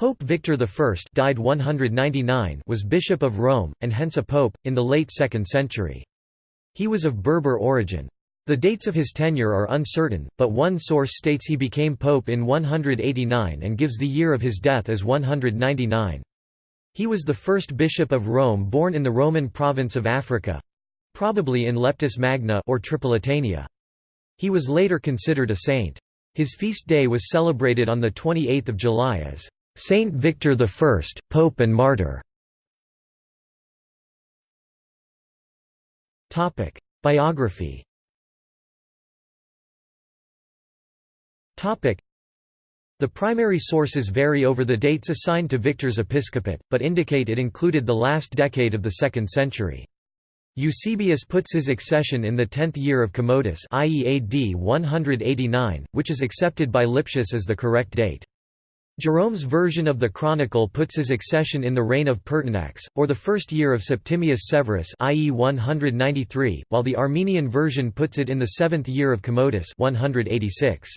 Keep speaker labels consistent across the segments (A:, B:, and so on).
A: Pope Victor I died 199 was Bishop of Rome, and hence a pope, in the late 2nd century. He was of Berber origin. The dates of his tenure are uncertain, but one source states he became pope in 189 and gives the year of his death as 199. He was the first bishop of Rome born in the Roman province of Africa—probably in Leptis Magna or Tripolitania. He was later considered a saint. His feast day was celebrated on 28 July as Saint Victor I, Pope and Martyr. Biography The primary sources vary over the dates assigned to Victor's episcopate, but indicate it included the last decade of the 2nd century. Eusebius puts his accession in the tenth year of Commodus i.e. AD 189, which is accepted by Lipsius as the correct date. Jerome's version of the Chronicle puts his accession in the reign of Pertinax, or the first year of Septimius Severus i.e. 193, while the Armenian version puts it in the seventh year of Commodus 186.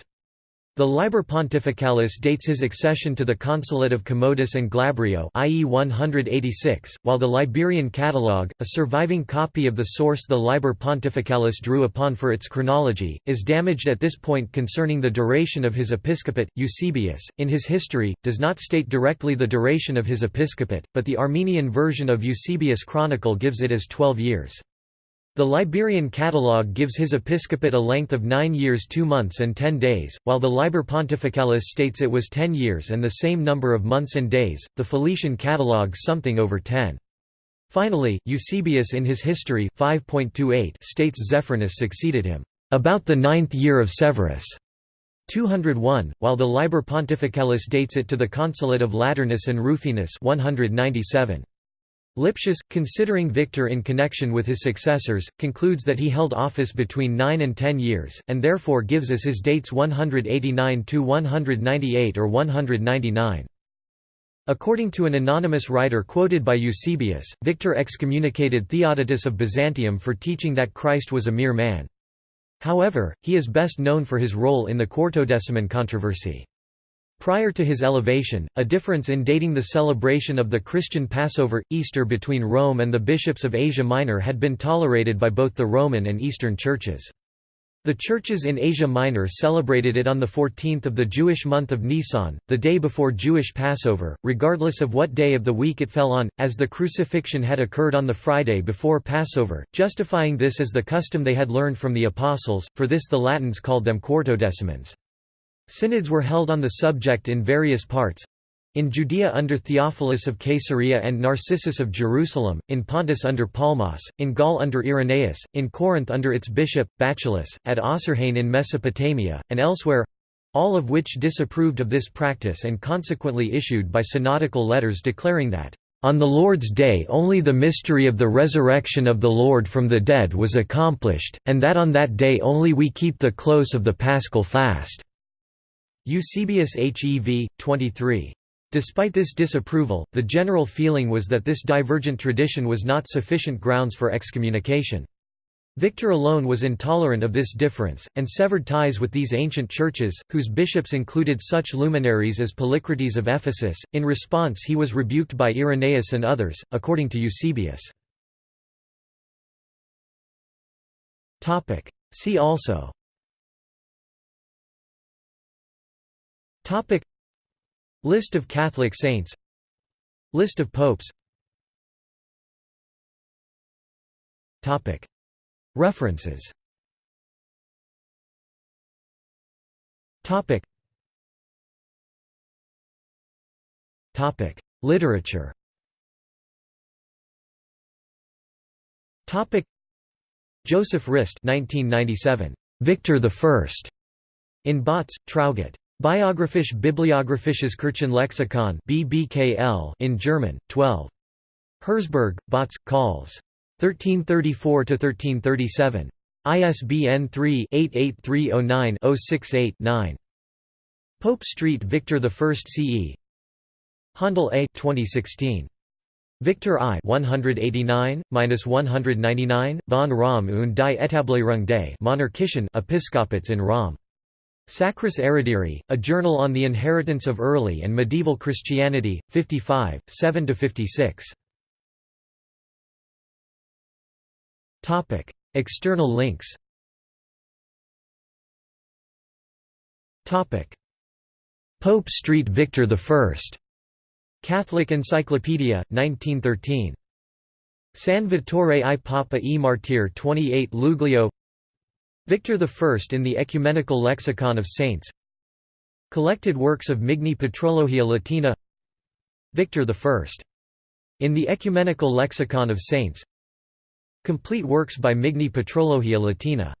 A: The Liber Pontificalis dates his accession to the consulate of Commodus and Glabrio i.e. 186, while the Liberian Catalogue, a surviving copy of the source the Liber Pontificalis drew upon for its chronology, is damaged at this point concerning the duration of his episcopate. Eusebius, in his history, does not state directly the duration of his episcopate, but the Armenian version of Eusebius' chronicle gives it as twelve years. The Liberian Catalogue gives his episcopate a length of nine years two months and ten days, while the Liber Pontificalis states it was ten years and the same number of months and days, the Felician Catalogue something over ten. Finally, Eusebius in his History 5.28 states Zephyrinus succeeded him, "...about the ninth year of Severus." 201, while the Liber Pontificalis dates it to the consulate of Lateranus and Rufinus 197. Lipsius, considering Victor in connection with his successors, concludes that he held office between 9 and 10 years, and therefore gives as his dates 189–198 or 199. According to an anonymous writer quoted by Eusebius, Victor excommunicated Theodotus of Byzantium for teaching that Christ was a mere man. However, he is best known for his role in the Quartodeciman controversy. Prior to his elevation, a difference in dating the celebration of the Christian Passover, Easter between Rome and the bishops of Asia Minor had been tolerated by both the Roman and Eastern churches. The churches in Asia Minor celebrated it on the 14th of the Jewish month of Nisan, the day before Jewish Passover, regardless of what day of the week it fell on, as the crucifixion had occurred on the Friday before Passover, justifying this as the custom they had learned from the Apostles, for this the Latins called them quartodecimans. Synods were held on the subject in various parts in Judea under Theophilus of Caesarea and Narcissus of Jerusalem, in Pontus under Palmas, in Gaul under Irenaeus, in Corinth under its bishop, Bacchylus, at Osrhoene in Mesopotamia, and elsewhere—all of which disapproved of this practice and consequently issued by synodical letters declaring that, "...on the Lord's day only the mystery of the resurrection of the Lord from the dead was accomplished, and that on that day only we keep the close of the paschal fast." Eusebius Hev. 23. Despite this disapproval, the general feeling was that this divergent tradition was not sufficient grounds for excommunication. Victor alone was intolerant of this difference, and severed ties with these ancient churches, whose bishops included such luminaries as Polycrates of Ephesus. In response, he was rebuked by Irenaeus and others, according to Eusebius. See also Topic. List of Catholic saints. List of popes. Topic. References. Topic. Topic. Literature. Topic. Joseph Rist 1997 Victor I in Bautz, Traugott Biographisch Bibliographisches Kirchenlexikon BBKL in German, 12. Herzberg, Bautz, Calls. 1334–1337. ISBN 3-88309-068-9. Pope Street Victor I CE Handel A 2016. Victor I 189-199, von Rom und die Etablierung des Monarchischen Episkopats in Rom. Sacris Erudiri, A Journal on the Inheritance of Early and Medieval Christianity, 55, 7–56. External links Pope Street Victor I. Catholic Encyclopedia, 1913. San Vittore i Papa e Martir 28 Luglio Victor I in the Ecumenical Lexicon of Saints. Collected works of Migne Patrologia Latina. Victor I. In the Ecumenical Lexicon of Saints. Complete works by Migne Patrologia Latina